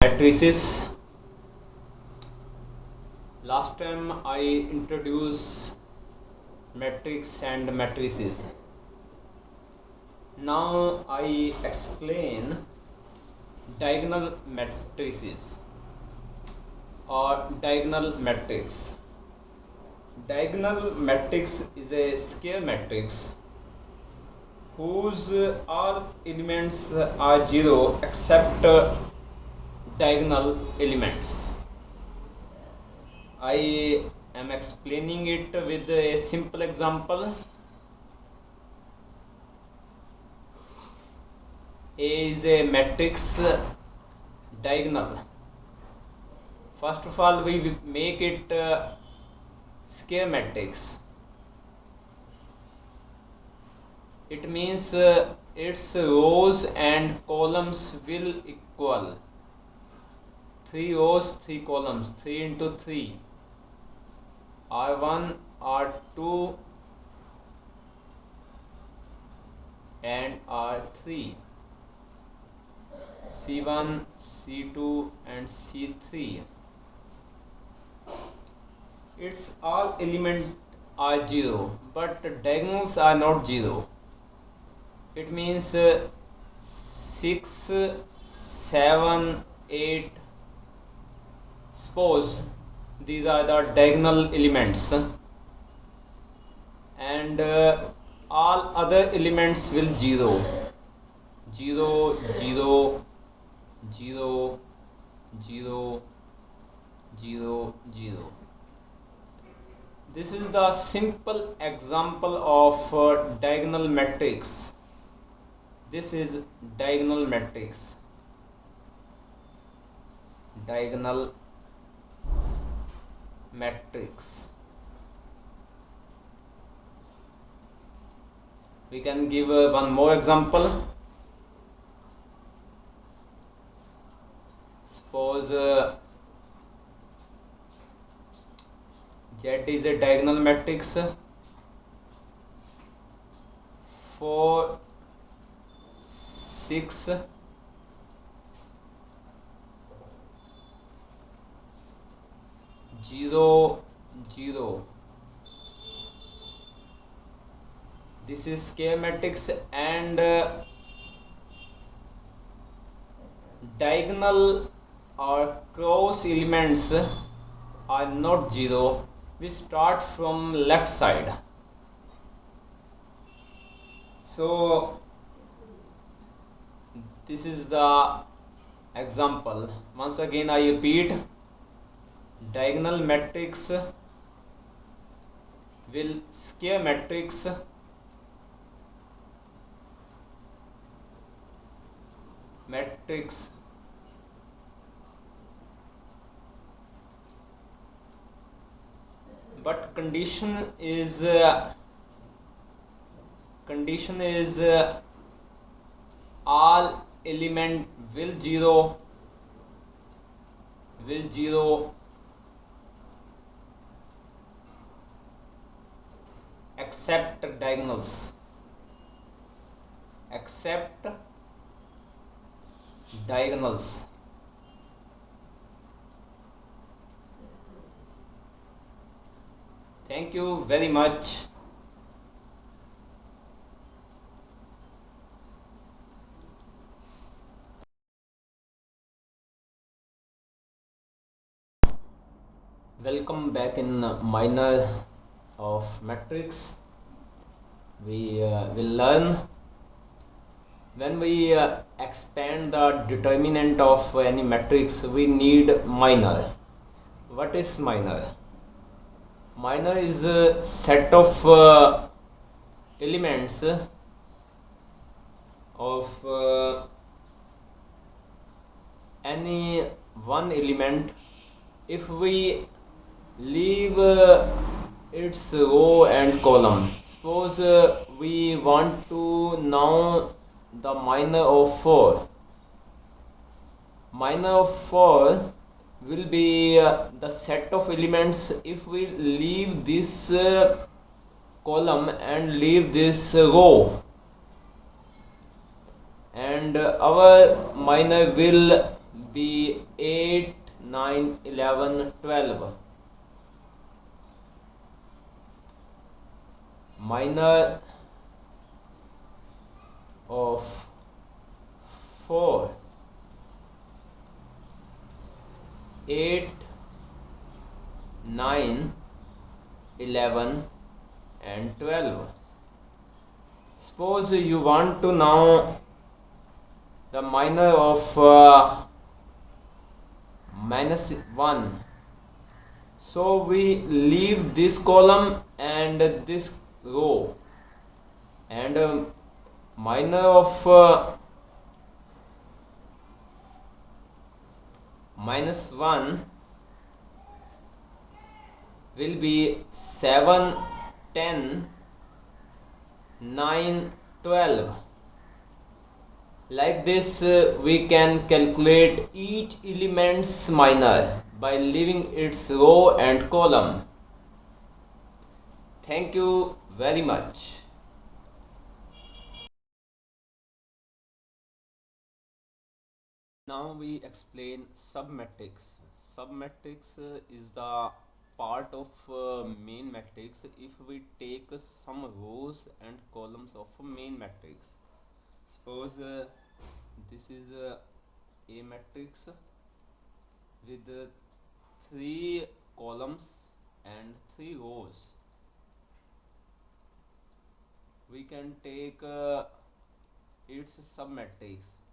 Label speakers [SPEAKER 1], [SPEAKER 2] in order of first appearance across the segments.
[SPEAKER 1] matrices. Last time i introduced matrix and matrices. Now i explain diagonal matrices or diagonal matrix diagonal matrix is a square matrix whose all elements are zero except diagonal elements. I am explaining it with a simple example. A is a matrix diagonal. First of all we make it uh, matrix it means uh, its rows and columns will equal. 3 rows 3 columns. 3 into 3 r1 r2 and r3 c1 c2 and c3 its all element are 0 but diagonals are not 0 it means uh, 6 7 8 suppose these are the diagonal elements. And uh, all other elements will 0 0 0 0 0 0 0 this is the simple example of uh, diagonal matrix. This is diagonal matrix. Diagonal matrix. We can give uh, one more example. Suppose uh, Z is a diagonal matrix 4 6 zero zero. This is schematics and uh, diagonal or cross elements are not zero we start from left side. So this is the example. Once again i repeat diagonal matrix will square matrix. Matrix but condition is uh, condition is uh, all element will zero will zero. Except diagonals. Except diagonals thank you very much. Welcome back in minor of matrix. We uh, will learn when we uh, expand the determinant of any matrix we need minor. What is minor minor is a set of uh, elements of uh, any one element. If we leave uh, its row and column suppose uh, we want to know the minor of 4 minor of 4 will be uh, the set of elements. If we leave this uh, column and leave this row and our minor will be 8 9 11 12 minor of 4 8 9 11 and 12 suppose you want to know the minor of uh, minus 1 so we leave this column and this row. And um, minor of uh, minus 1 will be 7 10 9 12 like this uh, we can calculate each element's minor by leaving its row and column. Thank you very much now we explain submatrix submatrix uh, is the part of uh, main matrix if we take some rows and columns of main matrix. Suppose uh, this is uh, a matrix with uh, three columns and three rows. We can take uh, its submatrix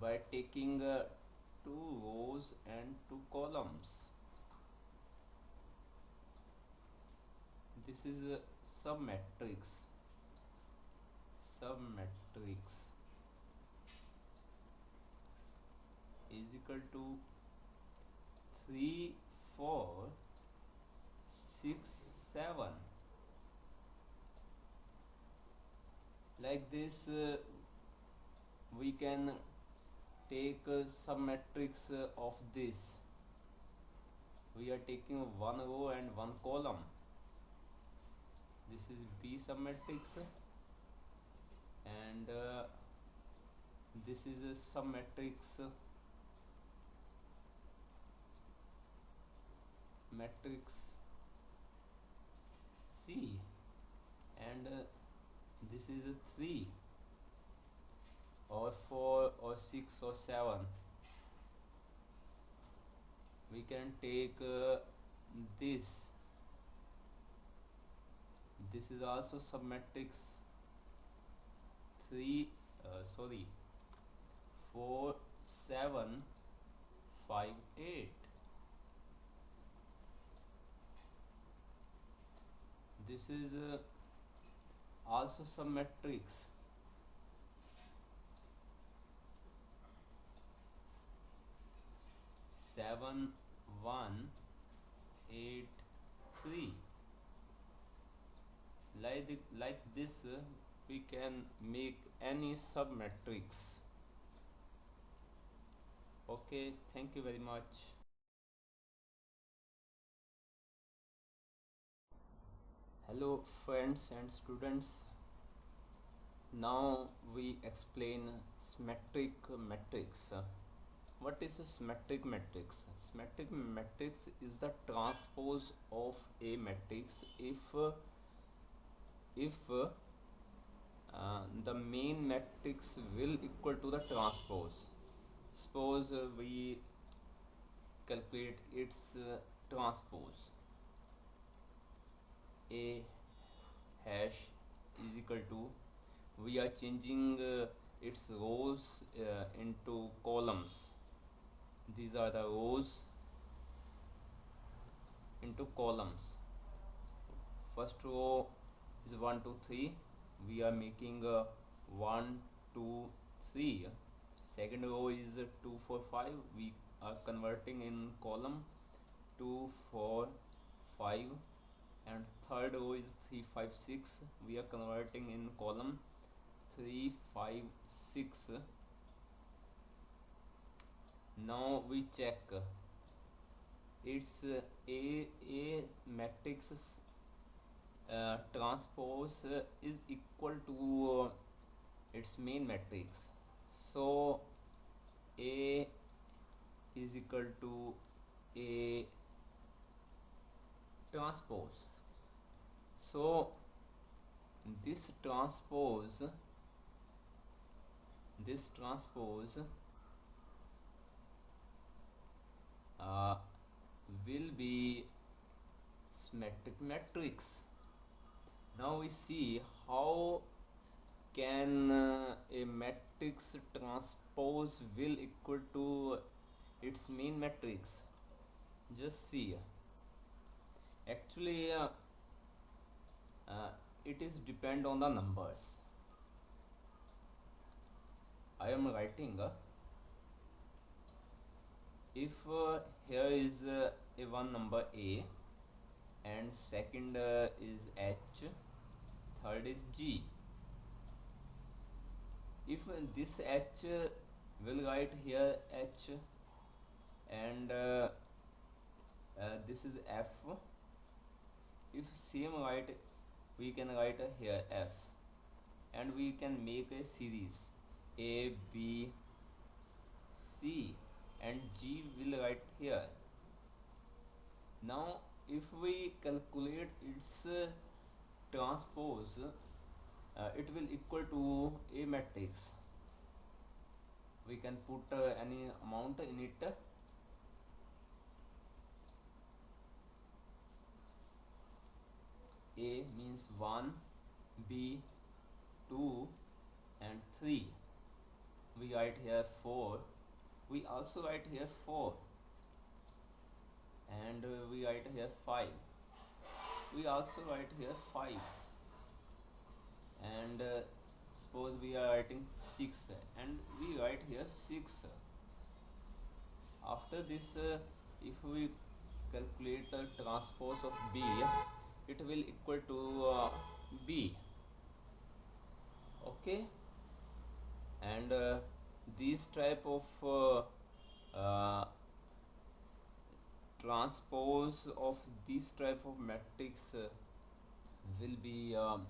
[SPEAKER 1] by taking uh, two rows and two columns. This is a submatrix. Submatrix is equal to 3 4 6 7 like this uh, we can take a submatrix uh, of this. We are taking one row and one column. This is B submatrix and uh, this is a submatrix matrix. C. And uh, this is a 3 or 4 or 6 or 7 we can take uh, this. This is also submatrix 3 uh, sorry. 4 7 5 8 this is uh, also submatrix seven one eight three. Like like this we can make any submatrix. Okay thank you very much. Hello friends and students. Now we explain symmetric matrix what is a symmetric matrix? Symmetric matrix is the transpose of a matrix if if uh, the main matrix will equal to the transpose. Suppose uh, we calculate its uh, transpose. A hash is equal to we are changing uh, its rows uh, into columns these are the rows into columns. First row is 1 2 3 we are making uh, 1 2 3 second row is 2 4 5 we are converting in column 2 4 5 and third row is 3 5 6 we are converting in column 3 5 6 now we check. Its a a matrix uh, transpose is equal to uh, its main matrix. So a is equal to a transpose. So this transpose this transpose uh, will be symmetric matrix now we see how can uh, a matrix transpose will equal to its main matrix. Just see. Actually uh, uh, it is depend on the numbers. I am writing uh, if uh, here is uh, a one number A and second uh, is H third is G. If this H will write here H and uh, uh, this is F if same write we can write here F and we can make a series A B C and G will write here. Now if we calculate its uh, transpose uh, it will equal to a matrix. We can put uh, any amount in it. A means 1 b 2 and 3 we write here 4 we also write here 4 and uh, we write here 5 we also write here 5 and uh, suppose we are writing 6 and we write here 6 after this uh, if we calculate the transpose of b it will equal to uh, b. Okay? And uh, these type of uh, uh, transpose of this type of matrix uh, will be um,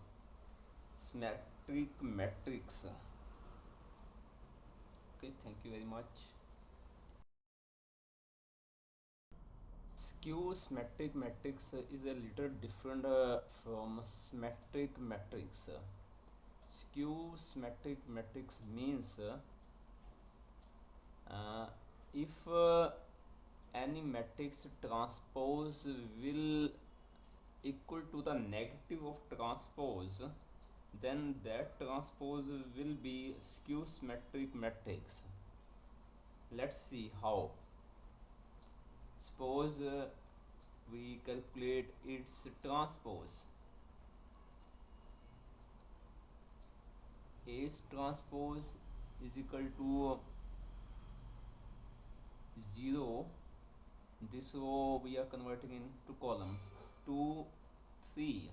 [SPEAKER 1] symmetric matrix. Okay thank you very much. Skew symmetric matrix is a little different uh, from symmetric matrix. Skew symmetric matrix means uh, if uh, any matrix transpose will equal to the negative of transpose then that transpose will be skew symmetric matrix. Let's see how. Suppose uh, we calculate its transpose. A's transpose is equal to 0 this row we are converting into column 2 3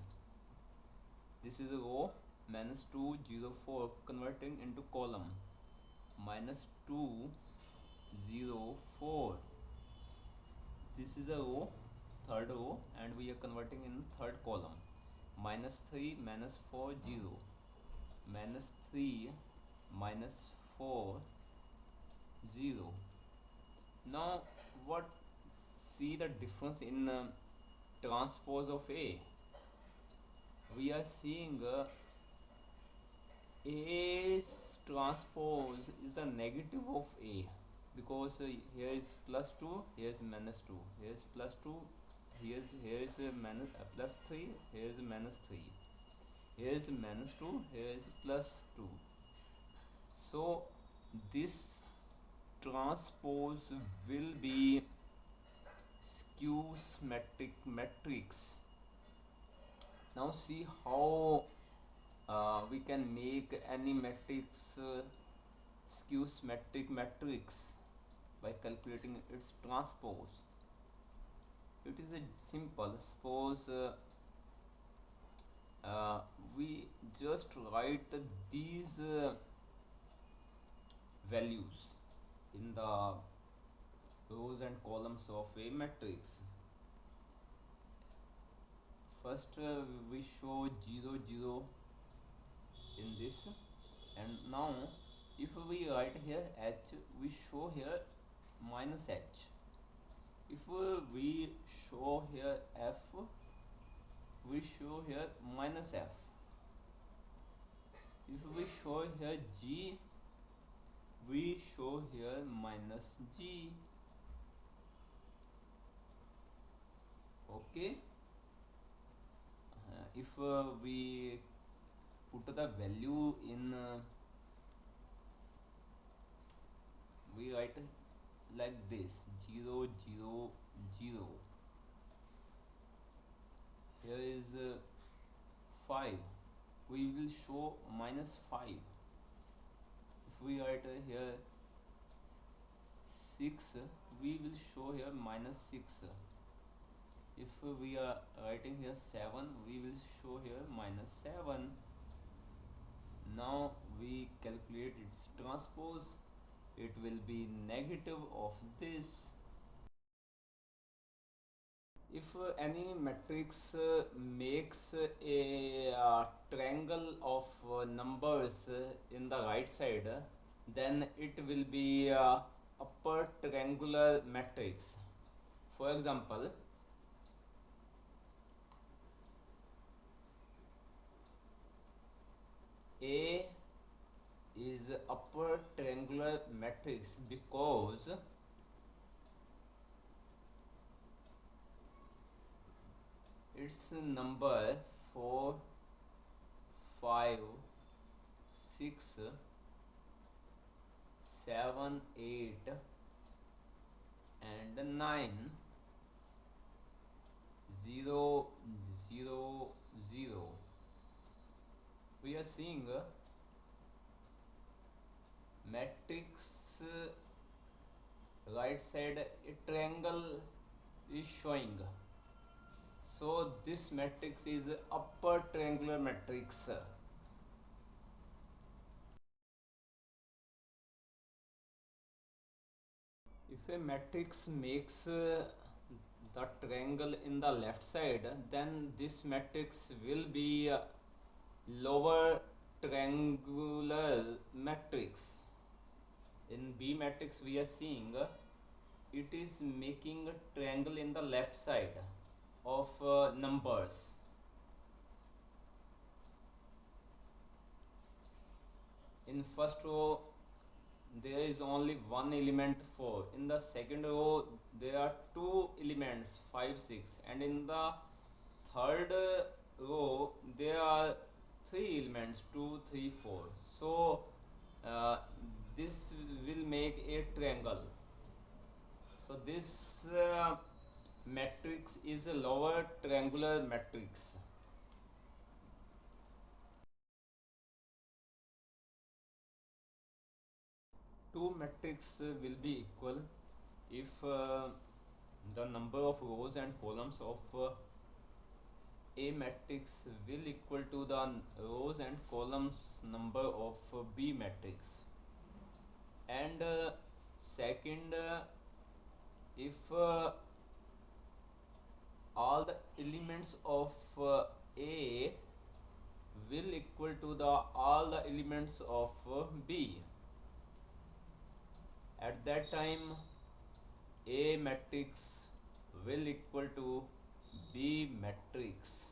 [SPEAKER 1] this is a row minus 2 0 4 converting into column minus 2 0 4 this is a row third row and we are converting in third column minus 3 minus 4 0 minus 3 minus 4 0 now what see the difference in uh, transpose of A? We are seeing uh, transpose is the negative of A because uh, here is plus 2 here is minus 2 here is plus 2 here is here is a minus uh, plus 3 here is minus 3 here is minus 2 here is plus 2 so this transpose will be skew symmetric matrix now see how uh, we can make any matrix uh, skew symmetric matrix by calculating its transpose. It is a simple suppose uh, uh, we just write these uh, values in the rows and columns of a matrix. First uh, we show 0 0 in this. And now if we write here h we show here minus h. If uh, we show here f we show here minus f. If we show here g we show here minus g. Okay. Uh, if uh, we put the value in uh, we write like this 0 0 0 here is uh, 5 we will show minus 5 if we write uh, here 6 we will show here minus 6 if we are writing here 7 we will show here minus 7 now we calculate its transpose. It will be negative of this if uh, any matrix uh, makes a uh, triangle of numbers in the right side then it will be uh, upper triangular matrix. For example a is upper triangular matrix because its number 4 5 6 7 8 and 9 0 0 0 we are seeing matrix right side a triangle is showing so this matrix is upper triangular matrix. If a matrix makes uh, the triangle in the left side then this matrix will be lower triangular matrix. In B matrix we are seeing it is making a triangle in the left side of uh, numbers. In first row there is only one element 4 in the second row there are two elements 5 6 and in the third row there are three elements 2 3 4 so uh, this will make a triangle. So this uh, matrix is a lower triangular matrix. Two matrix will be equal if uh, the number of rows and columns of uh, a matrix will equal to the rows and columns number of B matrix. And uh, second uh, if uh, all the elements of uh, A will equal to the all the elements of uh, B. At that time A matrix will equal to B matrix